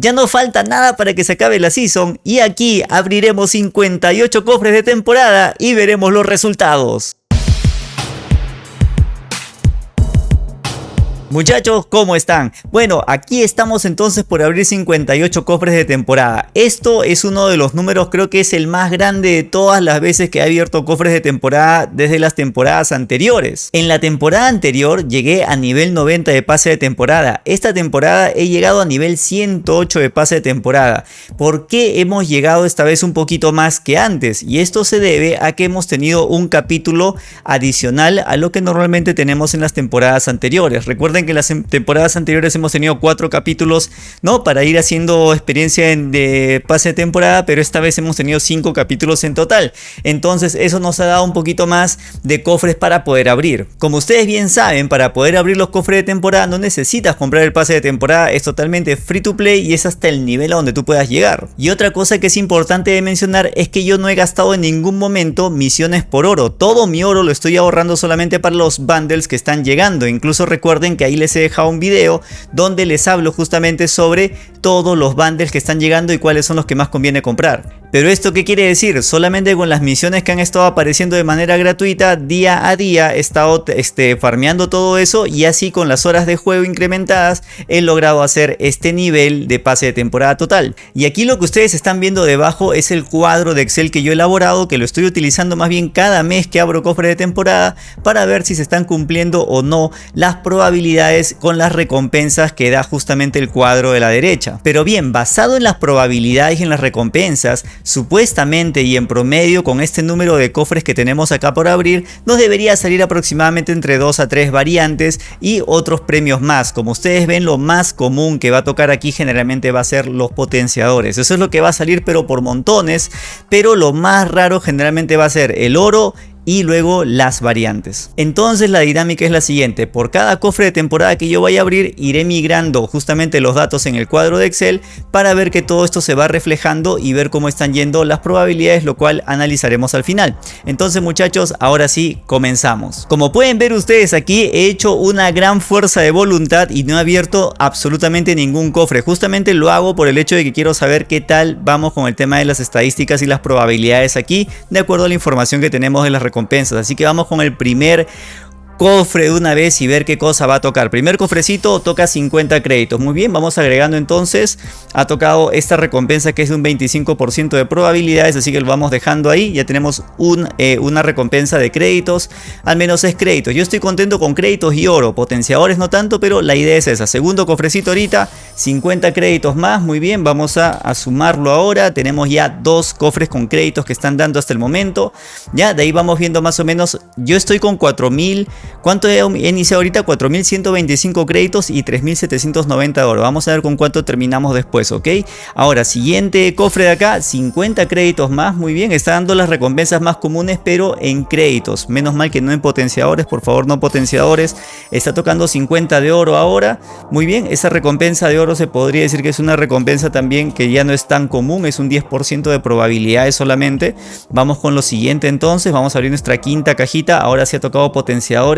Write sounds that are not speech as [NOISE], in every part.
Ya no falta nada para que se acabe la season y aquí abriremos 58 cofres de temporada y veremos los resultados. Muchachos, ¿cómo están? Bueno, aquí estamos entonces por abrir 58 cofres de temporada. Esto es uno de los números, creo que es el más grande de todas las veces que he abierto cofres de temporada desde las temporadas anteriores. En la temporada anterior llegué a nivel 90 de pase de temporada. Esta temporada he llegado a nivel 108 de pase de temporada. ¿Por qué hemos llegado esta vez un poquito más que antes? Y esto se debe a que hemos tenido un capítulo adicional a lo que normalmente tenemos en las temporadas anteriores. Recuerden que en las temporadas anteriores hemos tenido cuatro capítulos, ¿no? Para ir haciendo experiencia en, de pase de temporada, pero esta vez hemos tenido cinco capítulos en total. Entonces eso nos ha dado un poquito más de cofres para poder abrir. Como ustedes bien saben, para poder abrir los cofres de temporada no necesitas comprar el pase de temporada, es totalmente free to play y es hasta el nivel a donde tú puedas llegar. Y otra cosa que es importante de mencionar es que yo no he gastado en ningún momento misiones por oro. Todo mi oro lo estoy ahorrando solamente para los bundles que están llegando. Incluso recuerden que ahí les he dejado un video donde les hablo justamente sobre todos los bundles que están llegando y cuáles son los que más conviene comprar. Pero esto qué quiere decir? Solamente con las misiones que han estado apareciendo de manera gratuita día a día he estado este, farmeando todo eso y así con las horas de juego incrementadas he logrado hacer este nivel de pase de temporada total. Y aquí lo que ustedes están viendo debajo es el cuadro de Excel que yo he elaborado que lo estoy utilizando más bien cada mes que abro cofre de temporada para ver si se están cumpliendo o no las probabilidades con las recompensas que da justamente el cuadro de la derecha. Pero bien, basado en las probabilidades y en las recompensas, Supuestamente y en promedio con este número de cofres que tenemos acá por abrir nos debería salir aproximadamente entre 2 a 3 variantes y otros premios más. Como ustedes ven lo más común que va a tocar aquí generalmente va a ser los potenciadores. Eso es lo que va a salir pero por montones. Pero lo más raro generalmente va a ser el oro y luego las variantes. Entonces la dinámica es la siguiente, por cada cofre de temporada que yo vaya a abrir iré migrando justamente los datos en el cuadro de Excel para ver que todo esto se va reflejando y ver cómo están yendo las probabilidades, lo cual analizaremos al final. Entonces muchachos, ahora sí comenzamos. Como pueden ver ustedes aquí he hecho una gran fuerza de voluntad y no he abierto absolutamente ningún cofre. Justamente lo hago por el hecho de que quiero saber qué tal vamos con el tema de las estadísticas y las probabilidades aquí de acuerdo a la información que tenemos de las Así que vamos con el primer cofre de una vez y ver qué cosa va a tocar. Primer cofrecito toca 50 créditos. Muy bien, vamos agregando entonces. Ha tocado esta recompensa que es de un 25% de probabilidades, así que lo vamos dejando ahí. Ya tenemos un, eh, una recompensa de créditos, al menos es créditos. Yo estoy contento con créditos y oro, potenciadores no tanto, pero la idea es esa. Segundo cofrecito ahorita, 50 créditos más. Muy bien, vamos a, a sumarlo ahora. Tenemos ya dos cofres con créditos que están dando hasta el momento. Ya, de ahí vamos viendo más o menos. Yo estoy con 4000 ¿Cuánto he iniciado ahorita? 4.125 créditos y 3.790 de oro. Vamos a ver con cuánto terminamos después, ¿ok? Ahora, siguiente cofre de acá, 50 créditos más. Muy bien, está dando las recompensas más comunes, pero en créditos. Menos mal que no en potenciadores, por favor, no potenciadores. Está tocando 50 de oro ahora. Muy bien, esa recompensa de oro se podría decir que es una recompensa también que ya no es tan común. Es un 10% de probabilidades solamente. Vamos con lo siguiente entonces. Vamos a abrir nuestra quinta cajita. Ahora sí ha tocado potenciadores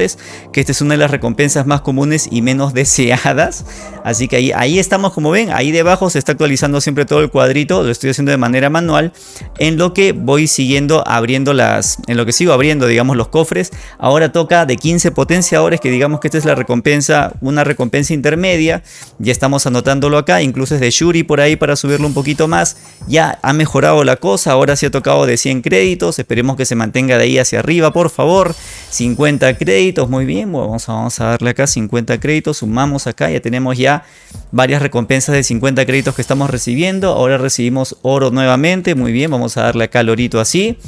que esta es una de las recompensas más comunes y menos [LAUGHS] deseadas. Así que ahí, ahí estamos como ven, ahí debajo se está actualizando siempre todo el cuadrito, lo estoy haciendo de manera manual, en lo que voy siguiendo abriendo las, en lo que sigo abriendo digamos los cofres. Ahora toca de 15 potenciadores, que digamos que esta es la recompensa, una recompensa intermedia, ya estamos anotándolo acá, incluso es de Shuri por ahí para subirlo un poquito más, ya ha mejorado la cosa, ahora sí ha tocado de 100 créditos, esperemos que se mantenga de ahí hacia arriba por favor, 50 créditos muy bien, vamos a, vamos a darle acá 50 créditos, sumamos acá, ya tenemos ya varias recompensas de 50 créditos que estamos recibiendo, ahora recibimos oro nuevamente, muy bien, vamos a darle acá el orito así,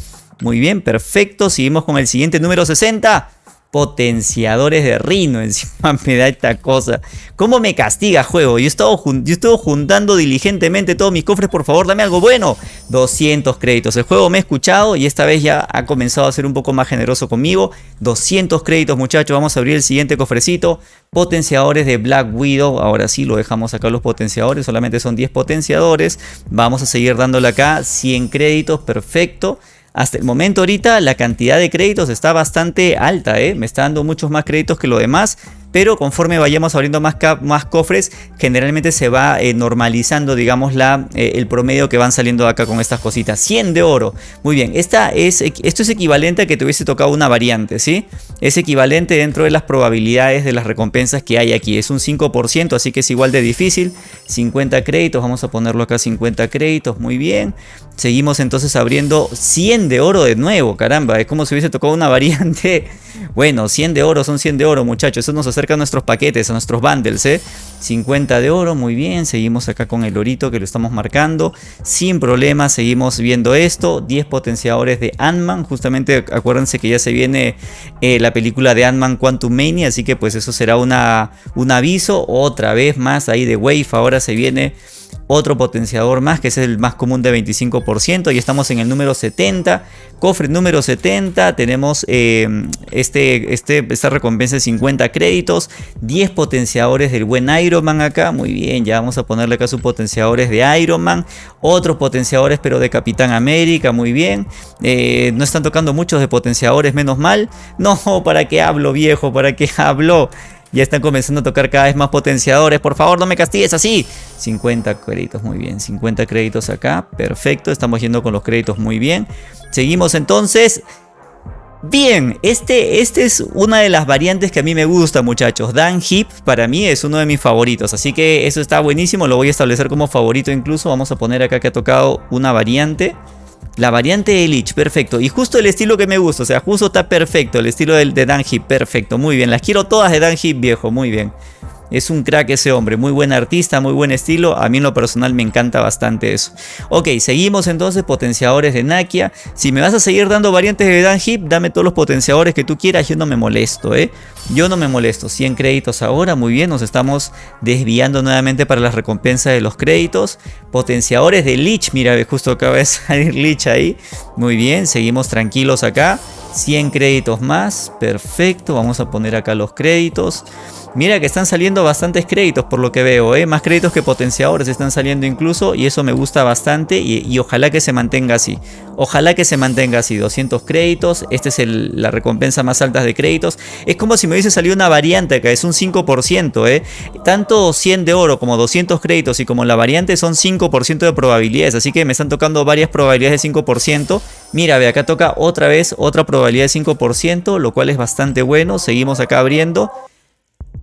muy bien, perfecto, seguimos con el siguiente número 60, potenciadores de Rino. [LAUGHS] Encima me da esta cosa. ¿Cómo me castiga juego? Yo he estado, yo juntando diligentemente todos mis cofres. Por favor, dame algo bueno. 200 créditos. El juego me ha escuchado y esta vez ya ha comenzado a ser un poco más generoso conmigo. 200 créditos, muchachos. Vamos a abrir el siguiente cofrecito. Potenciadores de Black Widow. Ahora sí, lo dejamos acá los potenciadores. Solamente son 10 potenciadores. Vamos a seguir dándole acá 100 créditos. Perfecto. Hasta el momento ahorita la cantidad de créditos está bastante alta, ¿eh? me está dando muchos más créditos que lo demás. Pero conforme vayamos abriendo más, más cofres, generalmente se va eh, normalizando, digamos, la, eh, el promedio que van saliendo acá con estas cositas. 100 de oro. Muy bien, esta es, esto es equivalente a que te hubiese tocado una variante, ¿sí? Es equivalente dentro de las probabilidades de las recompensas que hay aquí. Es un 5%, así que es igual de difícil. 50 créditos, vamos a ponerlo acá 50 créditos, muy bien. Seguimos entonces abriendo 100 de oro de nuevo, caramba, es como si hubiese tocado una [LAUGHS] variante. Bueno, 100 de oro son 100 de oro, muchachos, eso nos acerca nuestros paquetes, a nuestros bundles, ¿eh? 50 de oro, muy bien, seguimos acá con el orito que lo estamos marcando, sin problema, seguimos viendo esto, 10 potenciadores de Ant-Man, justamente acuérdense que ya se viene eh, la película de Ant-Man Quantum Mania, así que pues eso será una, un aviso, otra vez más ahí de Wave, ahora se viene otro potenciador más que es el más común de 25% y estamos en el número 70 cofre número 70 tenemos eh, este, este, esta recompensa de 50 créditos 10 potenciadores del buen Iron Man acá muy bien ya vamos a ponerle acá sus potenciadores de Iron Man otros potenciadores pero de Capitán América muy bien eh, no están tocando muchos de potenciadores menos mal [LAUGHS] no para qué hablo viejo para qué hablo ya están comenzando a tocar cada vez más potenciadores. Por favor, no me castigues así. 50 créditos, muy bien. 50 créditos acá. Perfecto, estamos yendo con los créditos muy bien. Seguimos entonces. Bien, este, este es una de las variantes que a mí me gusta muchachos. Dan Hip para mí es uno de mis favoritos. Así que eso está buenísimo. Lo voy a establecer como favorito incluso. Vamos a poner acá que ha tocado una variante. La variante de Lich, perfecto. Y justo el estilo que me gusta, o sea, justo está perfecto. El estilo de, de Dan perfecto. Muy bien, las quiero todas de Dan viejo, muy bien. Es un crack ese hombre, muy buen artista, muy buen estilo. A mí en lo personal me encanta bastante eso. Ok, seguimos entonces, potenciadores de Nakia. Si me vas a seguir dando variantes de Dan Hip, dame todos los potenciadores que tú quieras. Yo no me molesto, ¿eh? Yo no me molesto. 100 créditos ahora, muy bien. Nos estamos desviando nuevamente para las recompensas de los créditos. Potenciadores de Lich, mira, justo acaba de [LAUGHS] salir Lich ahí. Muy bien, seguimos tranquilos acá. 100 créditos más, perfecto. Vamos a poner acá los créditos. Mira que están saliendo bastantes créditos por lo que veo, ¿eh? más créditos que potenciadores están saliendo incluso y eso me gusta bastante y, ojalá que se mantenga así. Ojalá que se mantenga así, 200 créditos, esta es la recompensa más alta de créditos. Es como si me hubiese salido una variante acá, es un 5%, ¿eh? Tanto 100 de oro como 200 créditos y como la variante son 5% de probabilidades, así que me están tocando varias probabilidades de 5%. Mira, ve, acá toca otra vez otra probabilidad de 5%, lo cual es bastante bueno. Seguimos acá abriendo.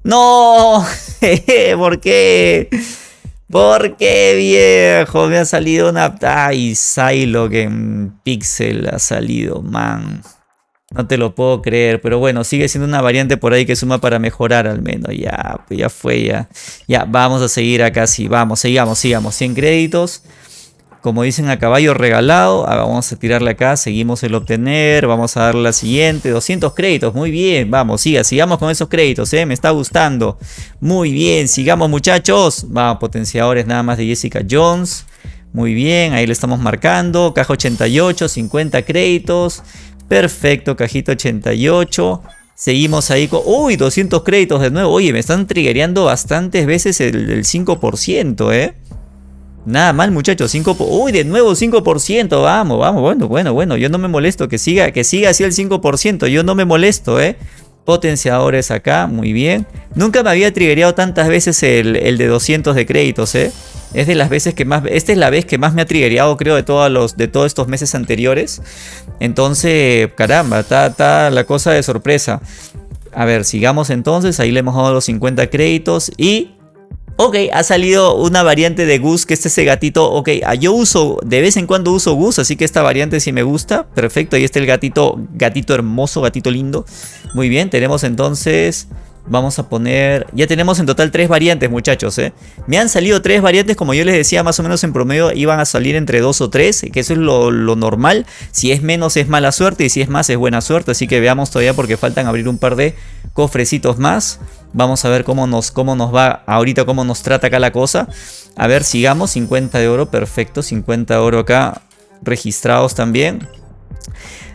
¡No! [LAUGHS] ¿Por qué? ¿Por qué, viejo? Me ha salido una... Ay, que en Pixel ha salido, man. No te lo puedo creer, pero bueno, sigue siendo una variante por ahí que suma para mejorar al menos. Ya, pues ya fue, ya. Ya, vamos a seguir acá, sí, vamos, sigamos, sigamos. 100 créditos. Como dicen a caballo regalado, ah, vamos a tirarle acá, seguimos el obtener, vamos a darle la siguiente, 200 créditos, muy bien, vamos, siga, sigamos con esos créditos, eh, me está gustando, muy bien, sigamos muchachos, vamos, potenciadores nada más de Jessica Jones, muy bien, ahí le estamos marcando, caja 88, 50 créditos, perfecto, cajita 88, Seguimos ahí con... ¡Uy! 200 créditos de nuevo. Oye, me están triggereando bastantes veces el, el 5%, ¿eh? Nada mal, muchachos. 5 Uy, de nuevo 5%. Vamos, vamos. Bueno, bueno, bueno. Yo no me molesto. Que siga, que siga así el 5%. Yo no me molesto, ¿eh? Potenciadores acá. Muy bien. Nunca me había triggereado tantas veces el, de 200 de créditos, ¿eh? Es de las veces que más... Esta es la vez que más me ha triggereado, creo, de todos, los, de todos estos meses anteriores. Entonces, caramba, está la cosa de sorpresa. A ver, sigamos entonces. Ahí le hemos dado los 50 créditos. Y Ok, ha salido una variante de Gus, que es ese gatito. Ok, ah, yo uso, de vez en cuando uso Gus, así que esta variante sí me gusta. Perfecto, ahí está el gatito, gatito hermoso, gatito lindo. Muy bien, tenemos entonces... Vamos a poner... Ya tenemos en total tres variantes, muchachos, ¿eh? Me han salido tres variantes, como yo les decía, más o menos en promedio iban a salir entre dos o tres, que eso es lo, lo, normal. Si es menos es mala suerte y si es más es buena suerte, así que veamos todavía porque faltan abrir un par de cofrecitos más. Vamos a ver cómo nos, cómo nos va ahorita, cómo nos trata acá la cosa. A ver, sigamos, 50 de oro, perfecto, 50 de oro acá registrados también.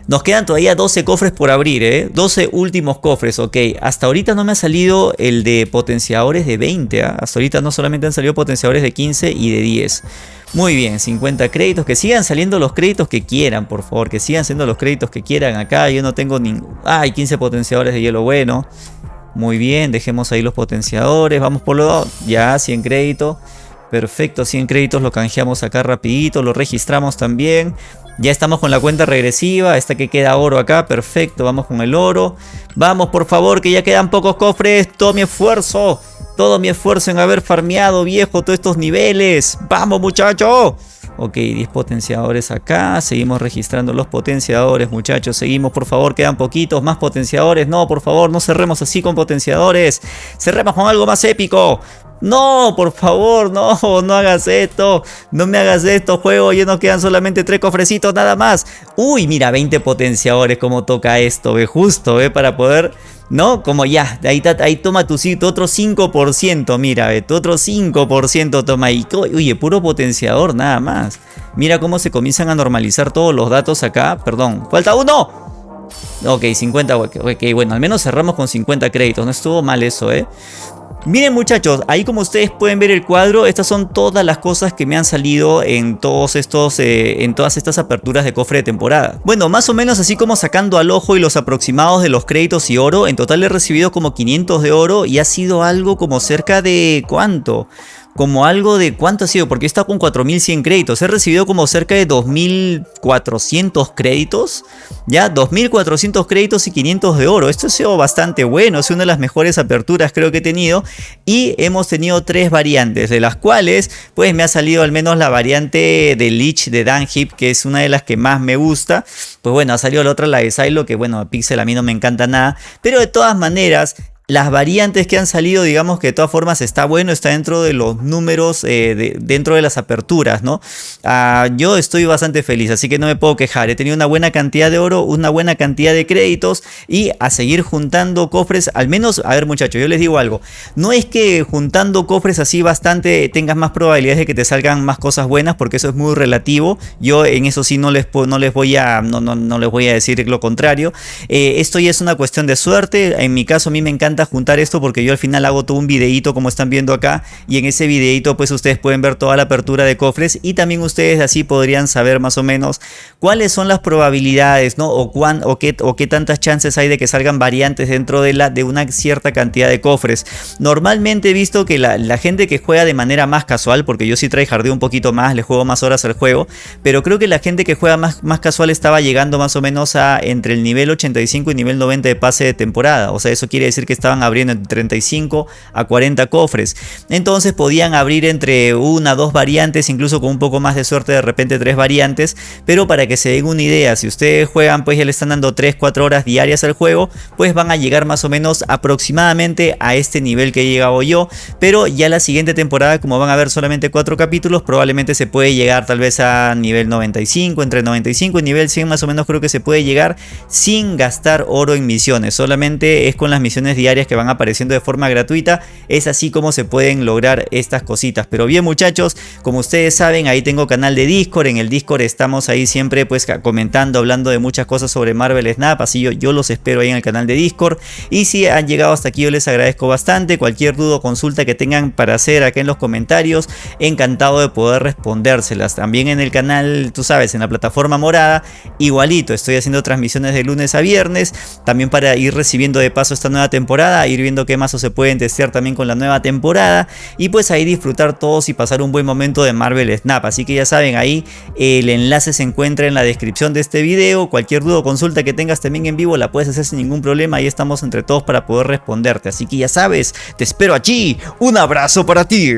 Nos quedan todavía 12 cofres por abrir, ¿eh? 12 últimos cofres, ok. Hasta ahorita no me ha salido el de potenciadores de 20, ¿ah? Hasta ahorita no solamente han salido potenciadores de 15 y de 10. Muy bien, 50 créditos. Que sigan saliendo los créditos que quieran, por favor. Que sigan siendo los créditos que quieran acá. Yo no tengo ningún... Ay, 15 potenciadores de hielo bueno. Muy bien, dejemos ahí los potenciadores. Vamos por lo... Ya, 100 créditos. Perfecto, 100 créditos lo canjeamos acá rapidito. Lo registramos también. Ya estamos con la cuenta regresiva. Esta que queda oro acá. Perfecto, vamos con el oro. Vamos, por favor, que ya quedan pocos cofres. Todo mi esfuerzo. Todo mi esfuerzo en haber farmeado, viejo, todos estos niveles. ¡Vamos, muchachos! Ok, 10 potenciadores acá. Seguimos registrando los potenciadores, muchachos. Seguimos, por favor. Quedan poquitos más potenciadores. No, por favor, no cerremos así con potenciadores. Cerremos con algo más épico. No, por favor, no, no hagas esto. No me hagas esto, juego. Ya nos quedan solamente 3 cofrecitos nada más. Uy, mira, 20 potenciadores. Cómo toca esto, ve, justo, ve, para poder ¿No? Como ya, ahí, ahí toma tu, tu otro 5%, mira, tu otro 5% toma ahí. Oye, puro potenciador nada más. Mira cómo se comienzan a normalizar todos los datos acá. Perdón, falta uno. Ok, 50, ok, bueno, al menos cerramos con 50 créditos. No estuvo mal eso, ¿eh? Miren muchachos, ahí como ustedes pueden ver el cuadro, estas son todas las cosas que me han salido en todos estos, eh, en todas estas aperturas de cofre de temporada. Bueno, más o menos así como sacando al ojo y los aproximados de los créditos y oro, en total he recibido como 500 de oro y ha sido algo como cerca de... ¿cuánto? Como algo de cuánto ha sido, porque está con 4100 créditos. He recibido como cerca de 2400 créditos, ya 2400 créditos y 500 de oro. Esto ha sido bastante bueno, es una de las mejores aperturas creo que he tenido. Y hemos tenido tres variantes, de las cuales pues me ha salido al menos la variante de Lich de Danhip, que es una de las que más me gusta. Pues bueno, ha salido la otra, la de Silo, que bueno, Pixel a mí no me encanta nada. Pero de todas maneras, las variantes que han salido, digamos que de todas formas está bueno, está dentro de los números, eh, dentro de las aperturas, ¿no? Ah, yo estoy bastante feliz, así que no me puedo quejar. He tenido una buena cantidad de oro, una buena cantidad de créditos y a seguir juntando cofres, al menos, a ver muchachos, yo les digo algo, no es que juntando cofres así bastante tengas más probabilidades de que te salgan más cosas buenas, porque eso es muy relativo. Yo en eso sí no les, no les, voy, a, no, no, no les voy a decir lo contrario. Eh, esto ya es una cuestión de suerte, en mi caso a mí me encanta juntar esto porque yo al final hago todo un videito como están viendo acá y en ese videito pues ustedes pueden ver toda la apertura de cofres y también ustedes así podrían saber más o menos cuáles son las probabilidades, ¿no? O, cuán, o, qué, o qué tantas chances hay de que salgan variantes dentro de, la, de una cierta cantidad de cofres. Normalmente he visto que la, gente que juega de manera más casual, porque yo sí jardín un poquito más, le juego más horas al juego, pero creo que la gente que juega más, más casual estaba llegando más o menos a entre el nivel 85 y nivel 90 de pase de temporada. O sea, eso quiere decir que estaban abriendo entre 35 a 40 cofres. Entonces podían abrir entre una, dos variantes, incluso con un poco más de suerte de repente tres variantes. Pero para que se den una idea, si ustedes juegan pues ya le están dando 3, 4 horas diarias al juego, pues van a llegar más o menos aproximadamente a este nivel que he llegado yo. Pero ya la siguiente temporada, como van a ver solamente 4 capítulos, probablemente se puede llegar tal vez a nivel 95, entre 95 y nivel 100 más o menos creo que se puede llegar sin gastar oro en misiones. Solamente es con las misiones diarias que van apareciendo de forma gratuita. Es así como se pueden lograr estas cositas. Pero bien muchachos, como ustedes saben, ahí tengo canal de Discord. En el Discord estamos ahí siempre pues comentando, hablando de muchas cosas sobre Marvel Snap. Así yo, yo los espero ahí en el canal de Discord. Y si han llegado hasta aquí yo les agradezco bastante. Cualquier duda o consulta que tengan para hacer acá en los comentarios, encantado de poder respondérselas. También en el canal, tú sabes, en la plataforma morada, igualito. Estoy haciendo transmisiones de lunes a viernes. También para ir recibiendo de paso esta nueva ir viendo qué mazos se pueden testear también con la nueva temporada y pues ahí disfrutar todos y pasar un buen momento de Marvel Snap. Así que ya saben, ahí el enlace se encuentra en la descripción de este video. Cualquier duda o consulta que tengas también en vivo la puedes hacer sin ningún problema. Ahí estamos entre todos para poder responderte. Así que ya sabes, te espero allí. Un abrazo para ti.